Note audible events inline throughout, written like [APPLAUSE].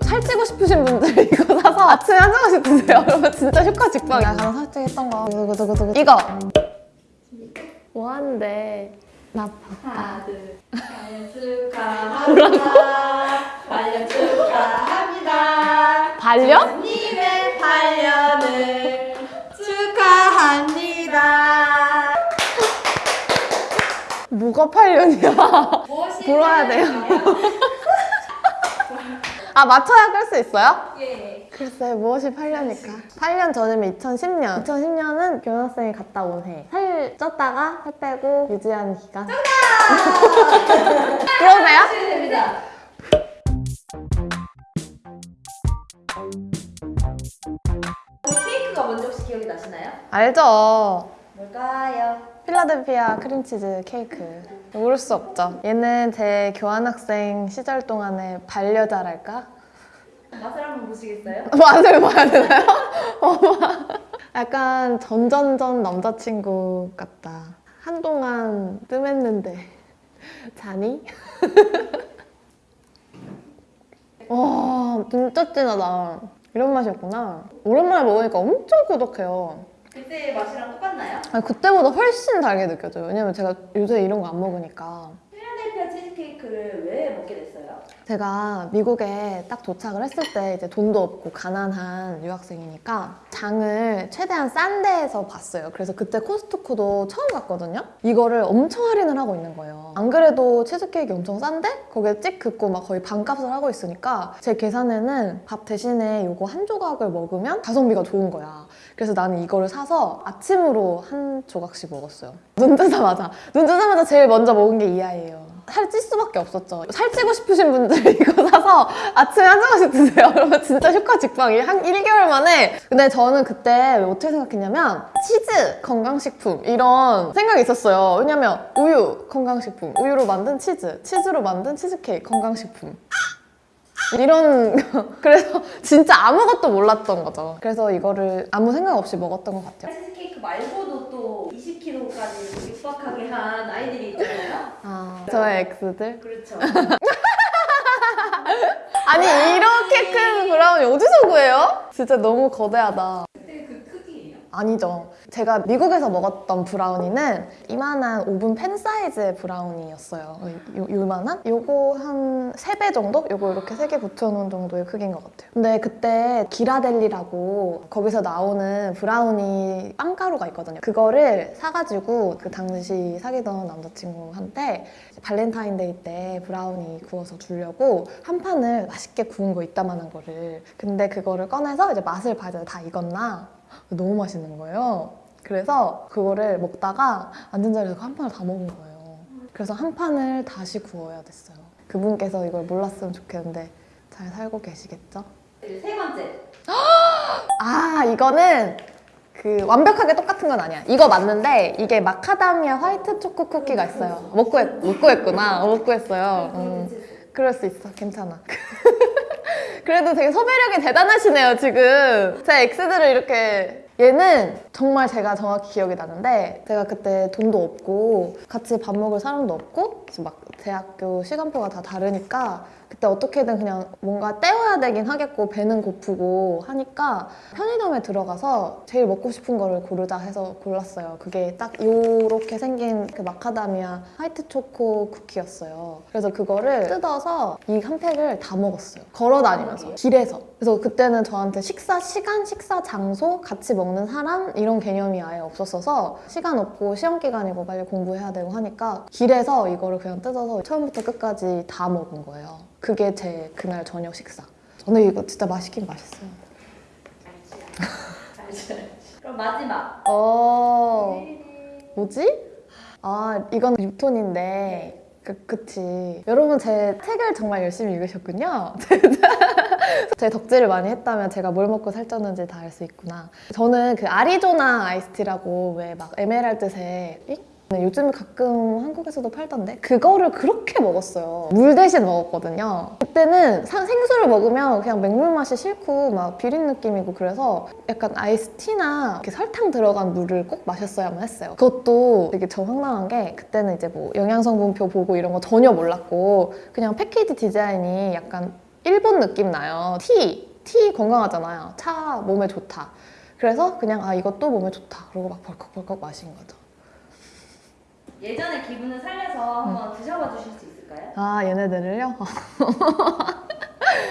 살찌고 싶으신 분들 [LAUGHS] 이거 사서 아침에 한 잔씩 드세요. [LAUGHS] 그러면 진짜 효과 직방이야. 가장 살찌했던 거. 두구두구두구. 이거. 뭐 하는데? 나. 하나 둘 발년 축하합니다 발년 축하합니다 반려? 님의 발년을 축하합니다 뭐가 8년이야? 무엇이 [LAUGHS] 불어야 돼요. 아, 맞춰야 끌 수 있어요? 예 글쎄, 무엇이 8년일까? 8년 전이면 2010년. 2010년은 교환학생이 갔다 온 해. 살 쪘다가 살 빼고 유지하는 기간. [LAUGHS] 그러세요? 하시면 됩니다 그 케이크가 뭔지 혹시 기억이 나시나요? 알죠? 뭘까요? 필라델피아 크림치즈 케이크. 모를 수 없죠. 얘는 제 교환학생 시절 동안의 반려자랄까? 맛을 한번 보시겠어요? [LAUGHS] 맛을 봐야 되나요? [LAUGHS] 약간 전전전 남자친구 같다. 한동안 뜸했는데 자니? [LAUGHS] 와 진짜 진하다. 이런 맛이었구나. 오랜만에 먹으니까 엄청 고독해요. 그때 맛이랑 똑같나요? 아니, 그때보다 훨씬 달게 느껴져요. 왜냐면 제가 요새 이런 거 안 먹으니까. 치즈케이크를 왜 먹게 됐어요? 제가 미국에 딱 도착을 했을 때 이제 돈도 없고 가난한 유학생이니까 장을 최대한 싼 데에서 봤어요. 그래서 그때 코스트코도 처음 갔거든요. 이거를 엄청 할인을 하고 있는 거예요. 안 그래도 치즈케이크 엄청 싼데 거기에 찍 긋고 막 거의 반값을 하고 있으니까 제 계산에는 밥 대신에 이거 한 조각을 먹으면 가성비가 좋은 거야. 그래서 나는 이거를 사서 아침으로 한 조각씩 먹었어요. 눈 뜨자마자 눈 뜨자마자 제일 먼저 먹은 게 이 아이예요. 살찔 수밖에 없었죠. 살찌고 싶으신 분들 [LAUGHS] 이거 사서 아침에 한 조각씩 드세요. [LAUGHS] 그러면 진짜 효과 직방이 한 1개월 만에. 근데 저는 그때 어떻게 생각했냐면 치즈 건강식품 이런 생각이 있었어요. 왜냐면 우유 건강식품, 우유로 만든 치즈, 치즈로 만든 치즈케이크 건강식품. 이런 [LAUGHS] 그래서 진짜 아무것도 몰랐던 거죠. 그래서 이거를 아무 생각 없이 먹었던 것 같아요. 치즈케이크 말고도 또 20kg까지 육박하게 한 아이들이 있잖아요. 아, 저의 ex들. 그렇죠. [LAUGHS] 아니 이렇게 큰 브라우니 어디서 구해요? 진짜 너무 거대하다. 아니죠. 제가 미국에서 먹었던 브라우니는 이만한 오븐 팬 사이즈의 브라우니였어요. 요, 요만한? 요거 한 3배 정도? 요거 이렇게 3개 붙여놓은 정도의 크기인 것 같아요. 근데 그때 기라델리라고 거기서 나오는 브라우니 빵가루가 있거든요. 그거를 사가지고 그 당시 사귀던 남자친구한테 발렌타인데이 때 브라우니 구워서 주려고 한 판을 맛있게 구운 거 이따만한 거를 근데 그거를 꺼내서 이제 맛을 봐야 다 익었나 너무 맛있는 거예요 그래서 그거를 먹다가 앉은 자리에서 한 판을 다 먹은 거예요 그래서 한 판을 다시 구워야 됐어요 그분께서 이걸 몰랐으면 좋겠는데 잘 살고 계시겠죠? 세 번째. 아 이거는 그 완벽하게 똑같은 건 아니야. 이거 맞는데 이게 마카다미아 화이트 초코 쿠키가 있어요. 못 구했 못 구했구나. 어, 못 구했어요. 음, 그럴 수 있어. 괜찮아. [LAUGHS] 그래도 되게 섭외력이 대단하시네요 지금. 제 엑스들을 이렇게 얘는 정말 제가 정확히 기억이 나는데 제가 그때 돈도 없고 같이 밥 먹을 사람도 없고 막 대학교 시간표가 다 다르니까 그때 어떻게든 그냥 뭔가 때워야 되긴 하겠고 배는 고프고 하니까 편의점에 들어가서 제일 먹고 싶은 거를 고르자 해서 골랐어요. 그게 딱 요렇게 생긴 그 마카다미아 화이트 초코 쿠키였어요. 그래서 그거를 뜯어서 이 한 팩을 다 먹었어요. 걸어 다니면서 길에서. 그래서 그때는 저한테 식사 시간, 식사 장소, 같이 먹는 사람 이런 개념이 아예 없었어서 시간 없고 시험 기간이고 빨리 공부해야 되고 하니까 길에서 이거를 그냥 뜯어서 처음부터 끝까지 다 먹은 거예요. 그게 제 그날 저녁 식사. 근데 이거 진짜 맛있긴 맛있어요. 알지, 알지. 그럼 마지막. 어, 뭐지? 아, 이건 6톤인데. 그, 그치. 여러분 제 책을 정말 열심히 읽으셨군요. [LAUGHS] 제 덕질을 많이 했다면 제가 뭘 먹고 살쪘는지 다 알 수 있구나. 저는 그 아리조나 아이스티라고 왜 막 에메랄드색 요즘 가끔 한국에서도 팔던데 그거를 그렇게 먹었어요 물 대신 먹었거든요 그때는 사- 생수를 먹으면 그냥 맹물 맛이 싫고 막 비린 느낌이고 그래서 약간 아이스티나 이렇게 설탕 들어간 물을 꼭 마셨어야만 했어요 그것도 되게 저 황당한 게 그때는 이제 뭐 영양성분표 보고 이런 거 전혀 몰랐고 그냥 패키지 디자인이 약간 일본 느낌 나요. 티, 티 건강하잖아요. 차 몸에 좋다. 그래서 그냥 아 이것도 몸에 좋다. 그러고 막 벌컥벌컥 마신 거죠. 예전의 기분을 살려서 한번 드셔봐 주실 수 있을까요? 아 얘네들을요? [LAUGHS]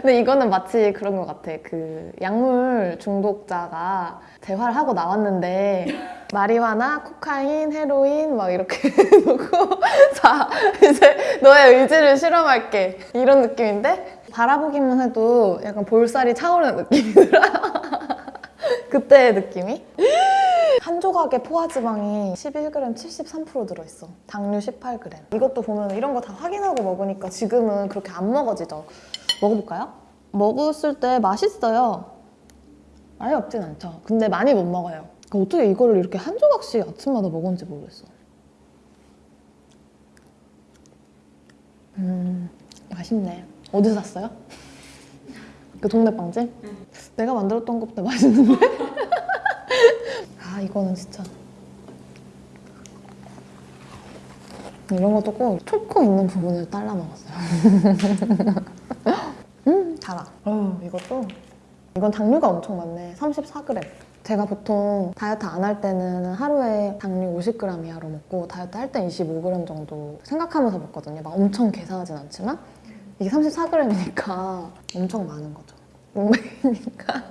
근데 이거는 마치 그런 것 같아. 그 약물 중독자가 재활을 하고 나왔는데 [LAUGHS] 마리화나 코카인, 헤로인 막 이렇게 [LAUGHS] 놓고 자 이제 너의 의지를 실험할게 이런 느낌인데 바라보기만 해도 약간 볼살이 차오르는 느낌이 들어요. 그때의 느낌이 한 조각의 포화지방이 11g 73% 들어있어. 당류 18g. 이것도 보면 이런 거 다 확인하고 먹으니까 지금은 그렇게 안 먹어지죠. 먹어볼까요? 먹었을 때 맛있어요. 아예 없진 않죠. 근데 많이 못 먹어요. 그러니까 어떻게 이거를 이렇게 한 조각씩 아침마다 먹었는지 모르겠어. 음, 맛있네. 어디서 샀어요? 그 동네 빵집? 내가 만들었던 것보다 맛있는데? [LAUGHS] 아 이거는 진짜. 이런 것도 꼭 초코 있는 부분을 잘라 먹었어요. [LAUGHS] 음 달아. 어 이것도? 이건 당류가 엄청 많네. 34g 제가 보통 다이어트 안 할 때는 하루에 당류 50g 이하로 먹고 다이어트 할 때 25g 정도 생각하면서 먹거든요. 막 엄청 계산하진 않지만 이게 34g이니까 [LAUGHS] 엄청 많은 거죠. 목맥이니까.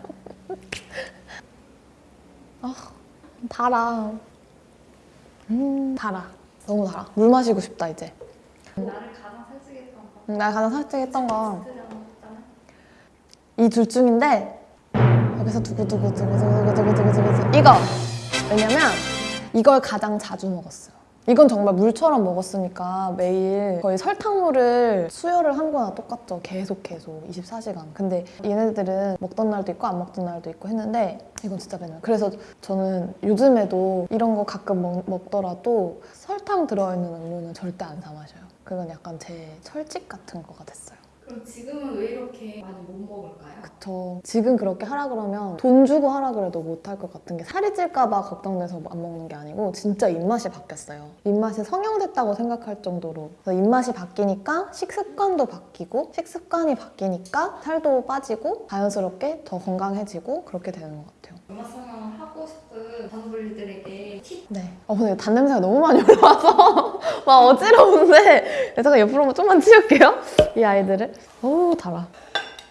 [LAUGHS] 아 달아. 음, 달아. 너무 달아. 물 마시고 싶다, 이제. 나를 가장 살찌게 했던 거. 음, 내가 가장 살찌했던 건 스트레스 했잖아. 이둘 중인데, 여기서 두구두구두구두구두구두구두구 이거! 왜냐면, 이걸 가장 자주 먹었어요. 이건 정말 물처럼 먹었으니까 매일 거의 설탕물을 수혈을 한 거나 똑같죠. 계속 계속 24시간. 근데 얘네들은 먹던 날도 있고 안 먹던 날도 있고 했는데 이건 진짜 맨날. 그래서 저는 요즘에도 이런 거 가끔 먹, 먹더라도 설탕 들어있는 음료는 절대 안 사 마셔요. 그건 약간 제 철칙 같은 거가 됐어요. 그럼 지금은 왜 이렇게 많이 못 먹을까요? 저 지금 그렇게 하라 그러면 돈 주고 하라 그래도 못 할 것 같은 게 살이 찔까봐 걱정돼서 안 먹는 게 아니고 진짜 입맛이 바뀌었어요. 입맛이 성형됐다고 생각할 정도로 입맛이 바뀌니까 식습관도 바뀌고 식습관이 바뀌니까 살도 빠지고 자연스럽게 더 건강해지고 그렇게 되는 것 같아요. 음악 성형을 하고 싶은 단분들에게 팁 네. 어 근데 단 냄새가 너무 많이 올라와서 [LAUGHS] 막 어지러운데 잠깐 옆으로 좀만 치울게요. 이 아이들을. 어우 달아.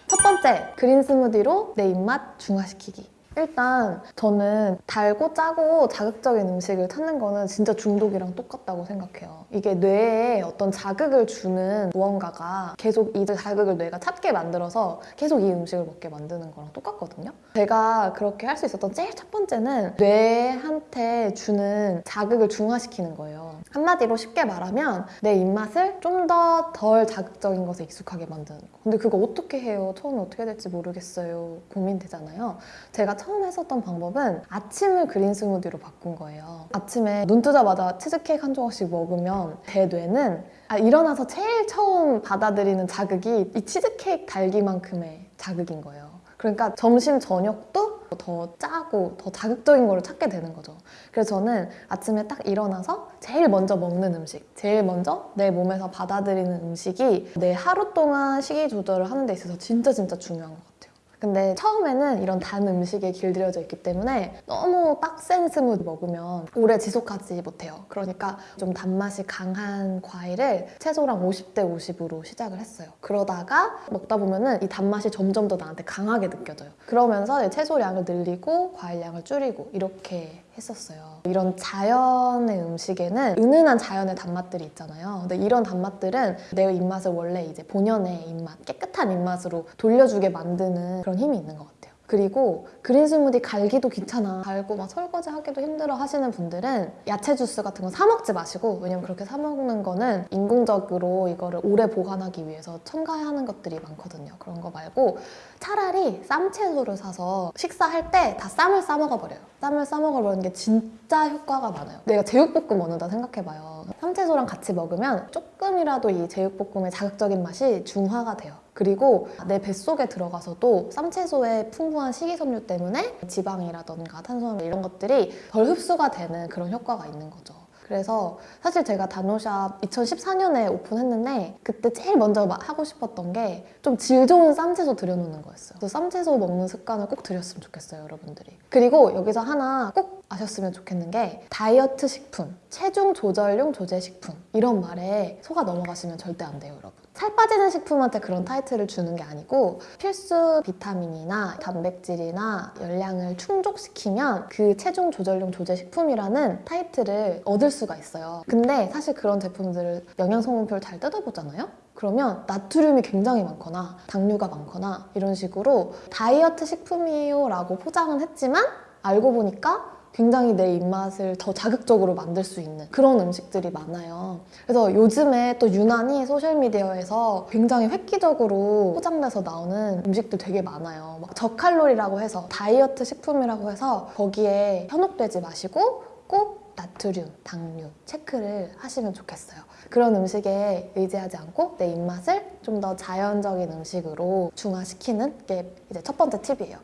첫 번째 그린 스무디로 내 입맛 중화시키기. 일단 저는 달고 짜고 자극적인 음식을 찾는 거는 진짜 중독이랑 똑같다고 생각해요. 이게 뇌에 어떤 자극을 주는 무언가가 계속 이 자극을 뇌가 찾게 만들어서 계속 이 음식을 먹게 만드는 거랑 똑같거든요. 제가 그렇게 할 수 있었던 제일 첫 번째는 뇌한테 주는 자극을 중화시키는 거예요. 한마디로 쉽게 말하면 내 입맛을 좀 더 덜 자극적인 것에 익숙하게 만드는 거. 근데 그거 어떻게 해요? 처음에 어떻게 될지 모르겠어요. 고민되잖아요. 제가 처음 했었던 방법은 아침을 그린 스무디로 바꾼 거예요. 아침에 눈 뜨자마자 치즈케이크 한 조각씩 먹으면 제 뇌는 아, 일어나서 제일 처음 받아들이는 자극이 이 치즈케이크 달기만큼의 자극인 거예요. 그러니까 점심 저녁도 더 짜고 더 자극적인 거를 찾게 되는 거죠. 그래서 저는 아침에 딱 일어나서 제일 먼저 먹는 음식, 제일 먼저 내 몸에서 받아들이는 음식이 내 하루 동안 식이 조절을 하는 데 있어서 진짜 진짜 중요한 것 같아요. 근데 처음에는 이런 단 음식에 길들여져 있기 때문에 너무 빡센 스무디 먹으면 오래 지속하지 못해요. 그러니까 좀 단맛이 강한 과일을 채소랑 50대 50으로 시작을 했어요. 그러다가 먹다 보면 은 이 단맛이 점점 더 나한테 강하게 느껴져요. 그러면서 채소량을 늘리고 과일량을 줄이고 이렇게 했었어요. 이런 자연의 음식에는 은은한 자연의 단맛들이 있잖아요. 근데 이런 단맛들은 내 입맛을 원래 이제 본연의 입맛, 깨끗한 입맛으로 돌려주게 만드는 그런 힘이 있는 것 같아요. 그리고 그린 스무디 갈기도 귀찮아. 갈고 막 설거지 하기도 힘들어 하시는 분들은 야채 주스 같은 거 사 먹지 마시고 왜냐면 그렇게 사 먹는 거는 인공적으로 이거를 오래 보관하기 위해서 첨가하는 것들이 많거든요. 그런 거 말고 차라리 쌈채소를 사서 식사할 때 다 쌈을 싸 먹어버려요. 쌈을 싸 먹어버리는 게 진짜 효과가 많아요. 내가 제육볶음 먹는다 생각해봐요. 쌈채소랑 같이 먹으면 조금이라도 이 제육볶음의 자극적인 맛이 중화가 돼요 그리고 내 뱃속에 들어가서도 쌈채소의 풍부한 식이섬유 때문에 지방이라던가 탄수화물 이런 것들이 덜 흡수가 되는 그런 효과가 있는 거죠. 그래서 사실 제가 단오샵 2014년에 오픈했는데 그때 제일 먼저 마- 하고 싶었던 게 좀 질 좋은 쌈채소 들여놓는 거였어요. 그래서 쌈채소 먹는 습관을 꼭 들였으면 좋겠어요, 여러분들이. 그리고 여기서 하나 꼭 아셨으면 좋겠는 게 다이어트 식품, 체중 조절용 조제 식품 이런 말에 속아 넘어가시면 절대 안 돼요, 여러분. 살 빠지는 식품한테 그런 타이틀을 주는 게 아니고 필수 비타민이나 단백질이나 열량을 충족시키면 그 체중 조절용 조제 식품이라는 타이틀을 얻을 수가 있어요. 근데 사실 그런 제품들을 영양 성분표를 잘 뜯어보잖아요. 그러면 나트륨이 굉장히 많거나 당류가 많거나 이런 식으로 다이어트 식품이에요 라고 포장은 했지만 알고 보니까 굉장히 내 입맛을 더 자극적으로 만들 수 있는 그런 음식들이 많아요. 그래서 요즘에 또 유난히 소셜미디어에서 굉장히 획기적으로 포장돼서 나오는 음식들 되게 많아요. 막 저칼로리라고 해서 다이어트 식품이라고 해서 거기에 현혹되지 마시고 꼭 나트륨, 당류 체크를 하시면 좋겠어요. 그런 음식에 의지하지 않고 내 입맛을 좀 더 자연적인 음식으로 중화시키는 게 이제 첫 번째 팁이에요.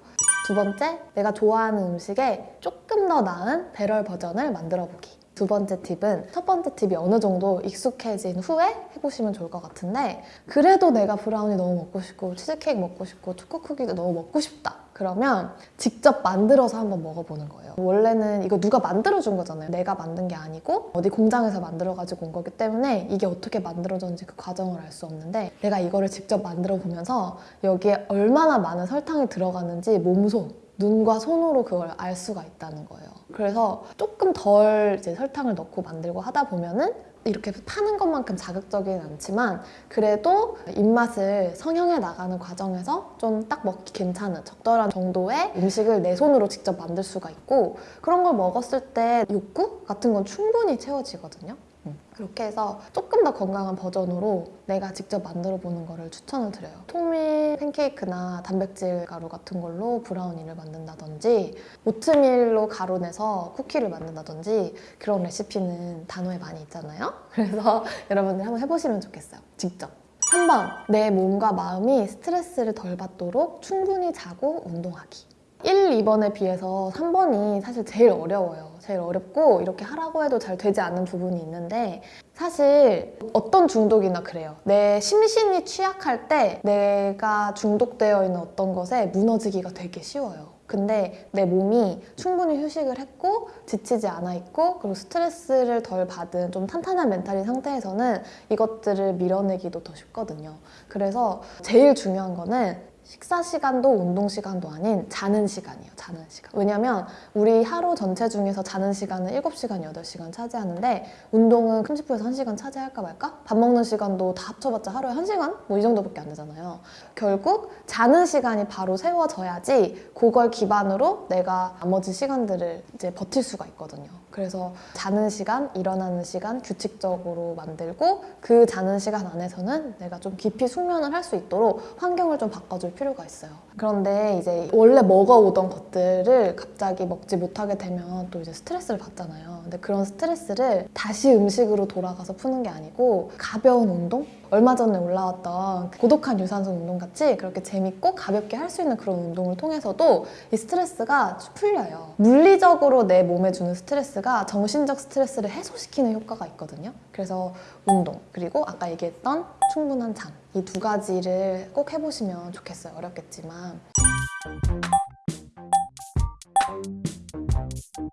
두 번째, 내가 좋아하는 음식에 조금 더 나은 배럴 버전을 만들어 보기. 두 번째 팁은 첫 번째 팁이 어느 정도 익숙해진 후에 해보시면 좋을 것 같은데 그래도 내가 브라우니 너무 먹고 싶고 치즈케이크 먹고 싶고 초코 쿠키도 너무 먹고 싶다. 그러면 직접 만들어서 한번 먹어보는 거예요. 원래는 이거 누가 만들어준 거잖아요. 내가 만든 게 아니고 어디 공장에서 만들어가지고 온 거기 때문에 이게 어떻게 만들어졌는지 그 과정을 알 수 없는데 내가 이거를 직접 만들어 보면서 여기에 얼마나 많은 설탕이 들어가는지 몸소 눈과 손으로 그걸 알 수가 있다는 거예요. 그래서 조금 덜 이제 설탕을 넣고 만들고 하다 보면은 이렇게 파는 것만큼 자극적이진 않지만 그래도 입맛을 성형해 나가는 과정에서 좀 딱 먹기 괜찮은 적절한 정도의 음식을 내 손으로 직접 만들 수가 있고 그런 걸 먹었을 때 욕구 같은 건 충분히 채워지거든요. 음. 그렇게 해서 조금 더 건강한 버전으로 내가 직접 만들어 보는 거를 추천을 드려요. 통밀 팬케이크나 단백질 가루 같은 걸로 브라우니를 만든다든지 오트밀로 가루 내서 쿠키를 만든다든지 그런 레시피는 단어에 많이 있잖아요. [LAUGHS] 그래서 여러분들 한번 해보시면 좋겠어요. 직접. 3번, 내 몸과 마음이 스트레스를 덜 받도록 충분히 자고 운동하기. 1, 2번에 비해서 3번이 사실 제일 어려워요. 제일 어렵고 이렇게 하라고 해도 잘 되지 않는 부분이 있는데 사실 어떤 중독이나 그래요. 내 심신이 취약할 때 내가 중독되어 있는 어떤 것에 무너지기가 되게 쉬워요. 근데 내 몸이 충분히 휴식을 했고 지치지 않아 있고 그리고 스트레스를 덜 받은 좀 탄탄한 멘탈인 상태에서는 이것들을 밀어내기도 더 쉽거든요. 그래서 제일 중요한 거는 식사 시간도 운동 시간도 아닌 자는 시간이에요. 자는 시간. 왜냐면 우리 하루 전체 중에서 자는 시간은 7시간, 8시간 차지하는데 운동은 큼지프에서 1시간 차지할까 말까? 밥 먹는 시간도 다 합쳐봤자 하루에 1시간? 뭐 이 정도밖에 안 되잖아요. 결국 자는 시간이 바로 세워져야지 그걸 기반으로 내가 나머지 시간들을 이제 버틸 수가 있거든요. 그래서 자는 시간, 일어나는 시간 규칙적으로 만들고 그 자는 시간 안에서는 내가 좀 깊이 숙면을 할 수 있도록 환경을 좀 바꿔줄 필요가 있어요. 그런데 이제 원래 먹어오던 것들을 갑자기 먹지 못하게 되면 또 이제 스트레스를 받잖아요. 근데 그런 스트레스를 다시 음식으로 돌아가서 푸는 게 아니고 가벼운 운동? 얼마 전에 올라왔던 고독한 유산소 운동 같이 그렇게 재밌고 가볍게 할 수 있는 그런 운동을 통해서도 이 스트레스가 풀려요. 물리적으로 내 몸에 주는 스트레스가 정신적 스트레스를 해소시키는 효과가 있거든요. 그래서 운동 그리고 아까 얘기했던 충분한 잠 이 두 가지를 꼭 해보시면 좋겠어요. 어렵겠지만.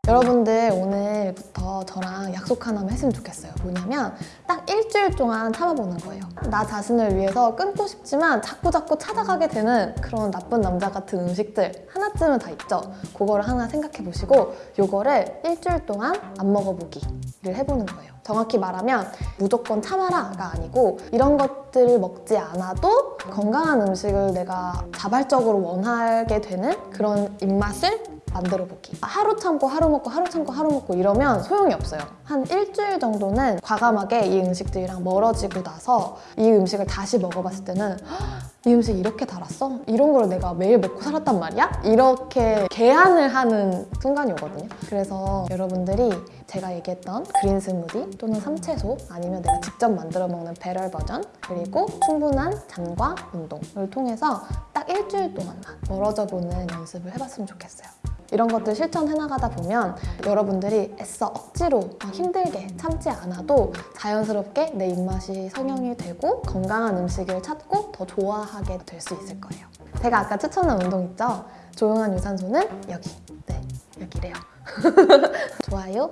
여러분들 오늘부터 저랑 약속 하나만 했으면 좋겠어요. 뭐냐면 딱 일주일 동안 참아보는 거예요. 나 자신을 위해서 끊고 싶지만 자꾸 자꾸 찾아가게 되는 그런 나쁜 남자 같은 음식들 하나쯤은 다 있죠. 그거를 하나 생각해 보시고 요거를 일주일 동안 안 먹어보기를 해보는 거예요. 정확히 말하면 무조건 참아라가 아니고 이런 것들을 먹지 않아도 건강한 음식을 내가 자발적으로 원하게 되는 그런 입맛을 만들어 보기. 하루 참고 하루 먹고 하루 참고 하루 먹고 이러면 소용이 없어요. 한 일주일 정도는 과감하게 이 음식들이랑 멀어지고 나서 이 음식을 다시 먹어봤을 때는 "헉, 이 음식 이렇게 달았어? 이런 걸 내가 매일 먹고 살았단 말이야? 이렇게 개안을 하는 순간이 오거든요. 그래서 여러분들이 제가 얘기했던 그린 스무디 또는 삼채소 아니면 내가 직접 만들어 먹는 배럴 버전 그리고 충분한 잠과 운동을 통해서 딱 일주일 동안만 멀어져 보는 연습을 해봤으면 좋겠어요. 이런 것들 실천해 나가다 보면 여러분들이 애써 억지로 막 힘들게 참지 않아도 자연스럽게 내 입맛이 성형이 되고 건강한 음식을 찾고 더 좋아하게 될 수 있을 거예요. 제가 아까 추천한 운동 있죠? 조용한 유산소는 여기. 네, 여기래요. [LAUGHS] 좋아요,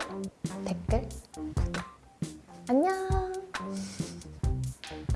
댓글, 구독. 안녕!